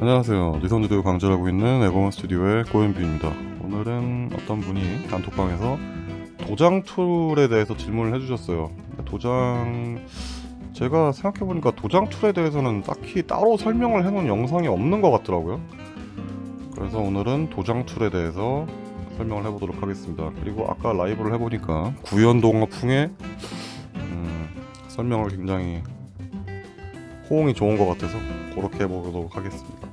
안녕하세요. 니선주도 강좌하고 있는 에고먼 스튜디오의 고현비입니다. 오늘은 어떤 분이 단톡방에서 도장 툴에 대해서 질문을 해주셨어요. 도장 제가 생각해보니까 도장 툴에 대해서는 딱히 따로 설명을 해놓은 영상이 없는 것 같더라고요. 그래서 오늘은 도장 툴에 대해서 설명을 해보도록 하겠습니다. 그리고 아까 라이브를 해보니까 구연동화풍의 음, 설명을 굉장히 호응이 좋은 것 같아서 그렇게 해보도록 하겠습니다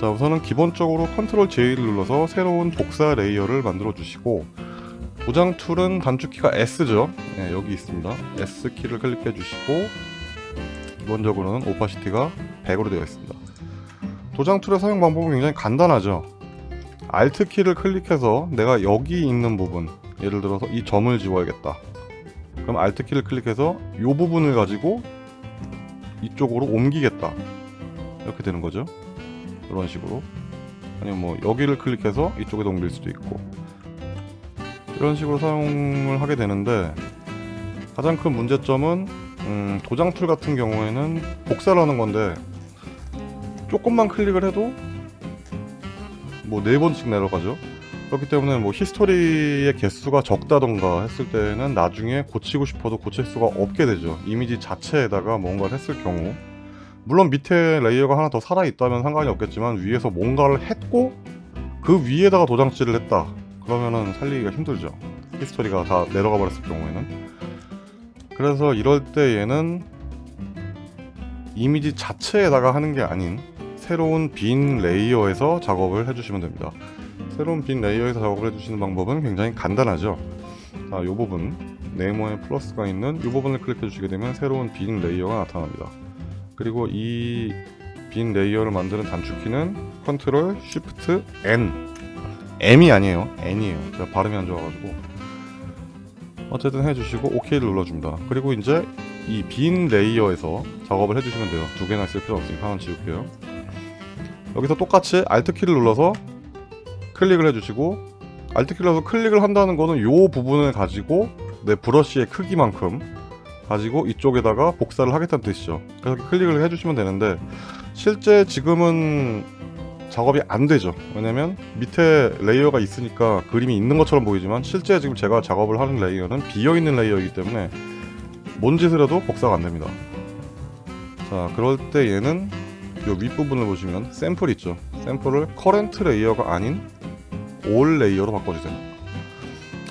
자 우선은 기본적으로 Control J를 눌러서 새로운 복사 layer를 만들어 주시고 도장 tool은 단축키가 S죠. 네, 여기 있습니다. S 키를 클릭해 주시고 기본적으로는 opacity가 100으로 되어 있습니다. 도장 툴의 사용 방법은 굉장히 간단하죠. Alt 키를 클릭해서 내가 여기 있는 부분 예를 들어서 이 점을 지워야겠다. 그럼 Alt 키를 클릭해서 이 부분을 가지고 이쪽으로 옮기겠다. 이렇게 되는 거죠 이런 식으로. 아니면 뭐 여기를 클릭해서 이쪽에 옮길 수도 있고. 이런 식으로 사용을 하게 되는데 가장 큰 문제점은 음, 도장 툴 같은 경우에는 복사를 하는 건데 조금만 클릭을 해도 뭐 네 번씩 내려가죠. 그렇기 때문에 뭐 history의 개수가 적다던가 했을 때는 나중에 고치고 싶어도 고칠 수가 없게 되죠. 이미지 자체에다가 뭔가를 했을 경우 물론 밑에 layer가 하나 더 살아있다면 상관이 없겠지만 위에서 뭔가를 했고 그 위에다가 도장칠을 했다. 그러면은 살리기가 힘들죠. history가 다 내려가 버렸을 경우에는. 그래서 이럴 때 얘는 이미지 자체에다가 하는 게 아닌 새로운 빈 layer에서 작업을 해주시면 됩니다. 새로운 빈 layer에서 작업을 해주시는 방법은 굉장히 간단하죠. 자, 이 부분. 네모에 플러스가 있는 이 부분을 클릭해 주시게 되면 새로운 빈 layer가 나타납니다 그리고 이 빈 layer를 만드는 단축키는 Control Shift N. M이 아니에요. N이에요. 제가 발음이 안 좋아가지고. 어쨌든 해주시고 OK를 눌러줍니다. 그리고 이제 이 빈 layer에서 작업을 해주시면 돼요. 두 개나 쓸 필요 없으니까 하나 지울게요. 여기서 똑같이 Alt키를 눌러서 클릭을 해주시고 Alt키를 눌러서 클릭을 한다는 거는 이 부분을 가지고 내 브러쉬의 크기만큼 가지고 이쪽에다가 복사를 하겠다는 뜻이죠. 그래서 클릭을 해주시면 되는데 실제 지금은 작업이 안 되죠. 왜냐면 밑에 layer가 있으니까 그림이 있는 것처럼 보이지만 실제 지금 제가 작업을 하는 layer는 비어있는 layer이기 때문에 뭔 짓을 해도 복사가 안 됩니다. 자 그럴 때 얘는 이 윗부분을 보시면 샘플 있죠. 샘플을 current layer가 아닌 all layer로 바꿔주세요.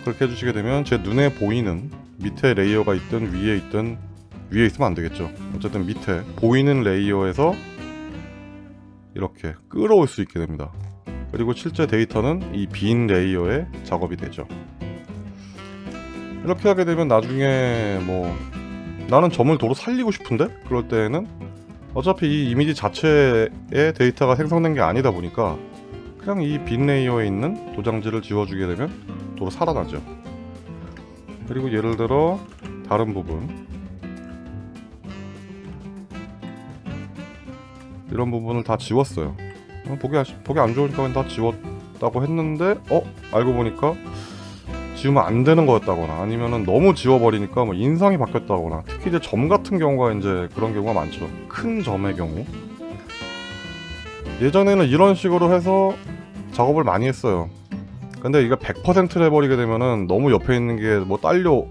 그렇게 해주시게 되면 제 눈에 보이는 밑에 layer가 있든 위에 있든 위에 있으면 안 되겠죠. 어쨌든 밑에 보이는 layer에서 이렇게 끌어올 수 있게 됩니다. 그리고 실제 데이터는 이 빈 layer에 작업이 되죠. 이렇게 하게 되면 나중에 뭐 나는 점을 도로 살리고 싶은데? 그럴 때에는 어차피 이 이미지 자체의 데이터가 생성된 게 아니다 보니까 그냥 이 빈 레이어에 있는 도장지를 지워주게 되면 도로 살아나죠 그리고 예를 들어 다른 부분. 이런 부분을 다 지웠어요. 보기, 보기 안 좋으니까 다 지웠다고 했는데 어? 알고 보니까 지우면 안 되는 거였다거나 아니면은 너무 지워버리니까 뭐 인상이 바뀌었다거나 특히 이제 점 같은 경우가 이제 그런 경우가 많죠. 큰 점의 경우. 예전에는 이런 식으로 해서 작업을 많이 했어요 근데 이거 100%를 해버리게 되면은 너무 옆에 있는 게 뭐 딸려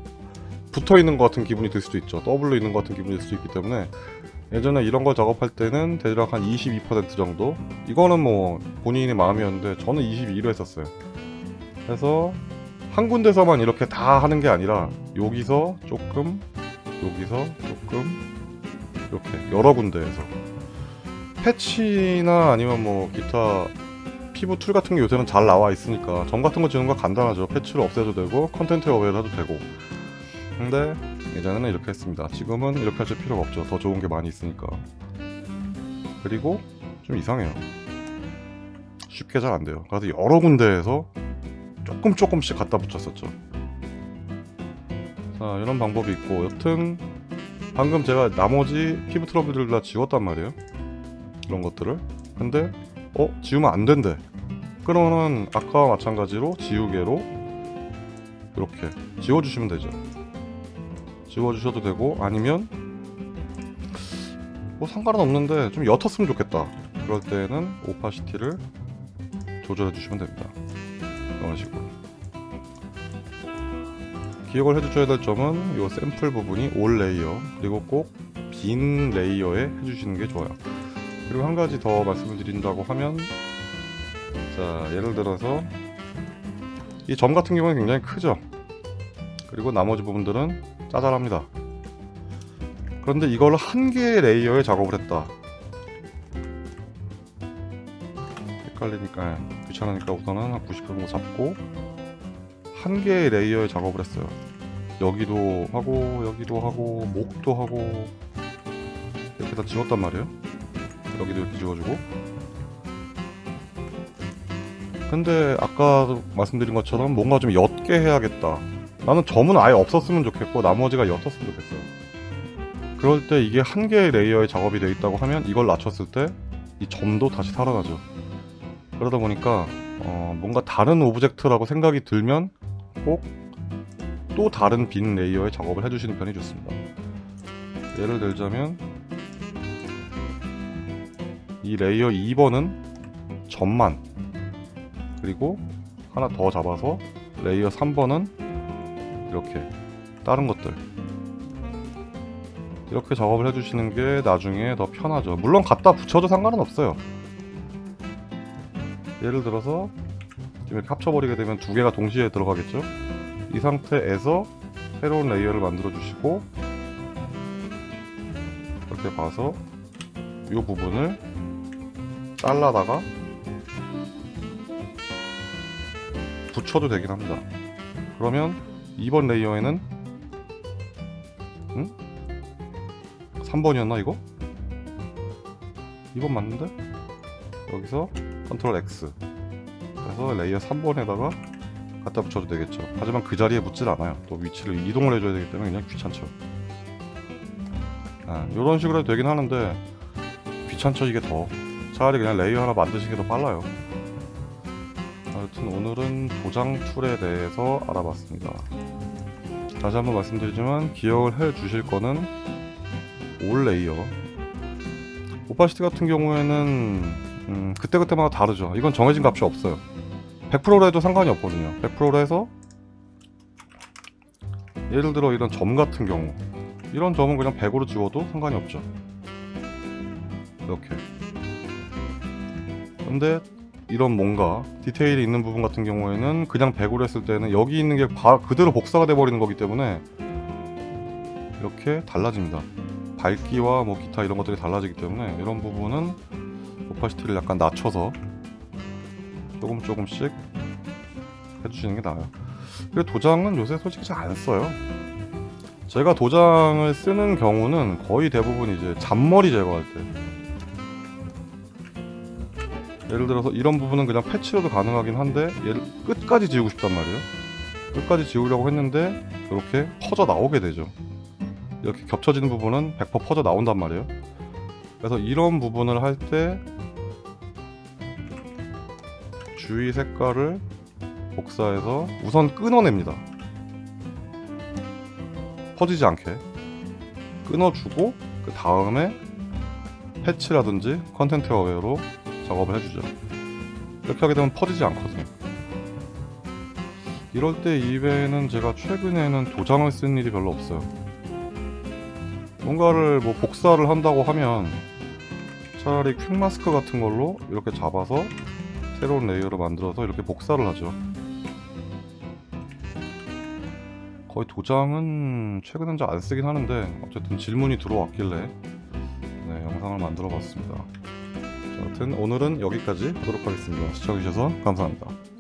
붙어 있는 것 같은 기분이 들 수도 있죠. 더블로 있는 것 같은 기분이 들 수도 있기 때문에 예전에 이런 거 작업할 때는 대략 한 22% 정도? 이거는 뭐 본인의 마음이었는데 저는 22로 했었어요. 그래서 한 군데서만 이렇게 다 하는 게 아니라 여기서 조금 여기서 조금 이렇게 여러 군데에서. patch나 아니면 뭐 기타 피부 tool 같은 게 요새는 잘 나와 있으니까 점 같은 거 지우는 거 간단하죠. patch를 써도 되고 content aware를 해도 되고. 근데 예전에는 이렇게 했습니다. 지금은 이렇게 하실 필요가 없죠. 더 좋은 게 많이 있으니까. 그리고 좀 이상해요. 쉽게 잘 안 돼요. 그래서 여러 군데에서 조금 조금씩 갖다 붙였었죠. 자 이런 방법이 있고 여튼 방금 제가 나머지 피부 트러블들을 다 지웠단 말이에요. 이런 것들을. 근데 어? 지우면 안 된대 그러면은 아까와 마찬가지로 지우개로 이렇게 지워주시면 되죠 지워주셔도 되고 아니면 뭐 상관은 없는데 좀 옅었으면 좋겠다 그럴 때는 opacity를 조절해 주시면 됩니다. 이런 식으로. 기억을 해주셔야 될 점은 이 샘플 부분이 all layer 그리고 꼭 빈 layer에 해주시는 게 좋아요. 그리고 한 가지 더 말씀을 드린다고 하면 자 예를 들어서 이 점 같은 경우는 굉장히 크죠. 그리고 나머지 부분들은 짜잘합니다. 그런데 이걸 한 개의 레이어에 작업을 했다. 헷갈리니까 귀찮으니까 우선은 한90% 정도 잡고 한 개의 레이어에 작업을 했어요. 여기도 하고 여기도 하고 목도 하고 이렇게 다 지웠단 말이에요. 여기도 이렇게 지워주고 근데 아까 말씀드린 것처럼 뭔가 좀 옅게 해야겠다. 나는 점은 아예 없었으면 좋겠고 나머지가 옅었으면 좋겠어요. 그럴 때 이게 한 개의 layer에 작업이 되어 있다고 하면 이걸 낮췄을 때 이 점도 다시 살아나죠. 그러다 보니까 어, 뭔가 다른 object라고 생각이 들면 꼭 또 다른 빈 layer에 작업을 해주시는 편이 좋습니다. 예를 들자면 이 layer 2번은 점만. 그리고 하나 더 잡아서 layer 3번은 이렇게 다른 것들. 이렇게 작업을 해주시는 게 나중에 더 편하죠. 물론 갖다 붙여도 상관은 없어요. 예를 들어서 이렇게 합쳐버리게 되면 두 개가 동시에 들어가겠죠? 이 상태에서 새로운 layer를 만들어 주시고 이렇게 봐서 이 부분을 잘라다가 붙여도 되긴 합니다. 그러면 2번 layer에는 응? 3번이었나 이거? 2번 맞는데? 여기서 Control X 그래서 layer 3번에다가 갖다 붙여도 되겠죠. 하지만 그 자리에 붙질 않아요. 또 위치를 이동을 해줘야 되기 때문에 그냥 귀찮죠. 아, 이런 식으로 해도 되긴 하는데 귀찮죠 이게 더. 차라리 그냥 layer 하나 만드시는 게 더 빨라요. 아무튼 오늘은 도장 tool에 대해서 알아봤습니다. 다시 한번 말씀드리지만 기억을 해 주실 거는 all layer opacity 같은 경우에는 음, 그때그때마다 다르죠. 이건 정해진 값이 없어요. 100%로 해도 상관이 없거든요. 100%로 해서 예를 들어 이런 점 같은 경우 이런 점은 그냥 100으로 지워도 상관이 없죠. 이렇게 근데 이런 뭔가 디테일이 있는 부분 같은 경우에는 그냥 100으로 했을 때는 여기 있는 게 바, 그대로 복사가 돼 버리는 거기 때문에 이렇게 달라집니다. 밝기와 뭐 기타 이런 것들이 달라지기 때문에 이런 부분은 오파시티를 약간 낮춰서 조금 조금씩 해주시는 게 나아요. 그리고 도장은 요새 솔직히 잘 안 써요. 제가 도장을 쓰는 경우는 거의 대부분 이제 잔머리 제거할 때 예를 들어서 이런 부분은 그냥 패치로도 가능하긴 한데 얘를 끝까지 지우고 싶단 말이에요. 끝까지 지우려고 했는데 이렇게 퍼져 나오게 되죠. 이렇게 겹쳐지는 부분은 100% 퍼져 나온단 말이에요. 그래서 이런 부분을 할 때 주위 색깔을 복사해서 우선 끊어냅니다. 퍼지지 않게. 끊어주고 그 다음에 패치라든지 Content-Aware로 작업을 해주죠. 이렇게 하게 되면 퍼지지 않거든요. 이럴 때 이외에는 제가 최근에는 도장을 쓴 일이 별로 없어요. 뭔가를 뭐 복사를 한다고 하면 차라리 Quick Mask 같은 걸로 이렇게 잡아서 새로운 레이어를 만들어서 이렇게 복사를 하죠. 거의 도장은 최근엔 잘 안 쓰긴 하는데 어쨌든 질문이 들어왔길래 네, 영상을 만들어 봤습니다 아무튼 오늘은 여기까지 하도록 하겠습니다. 시청해주셔서 감사합니다.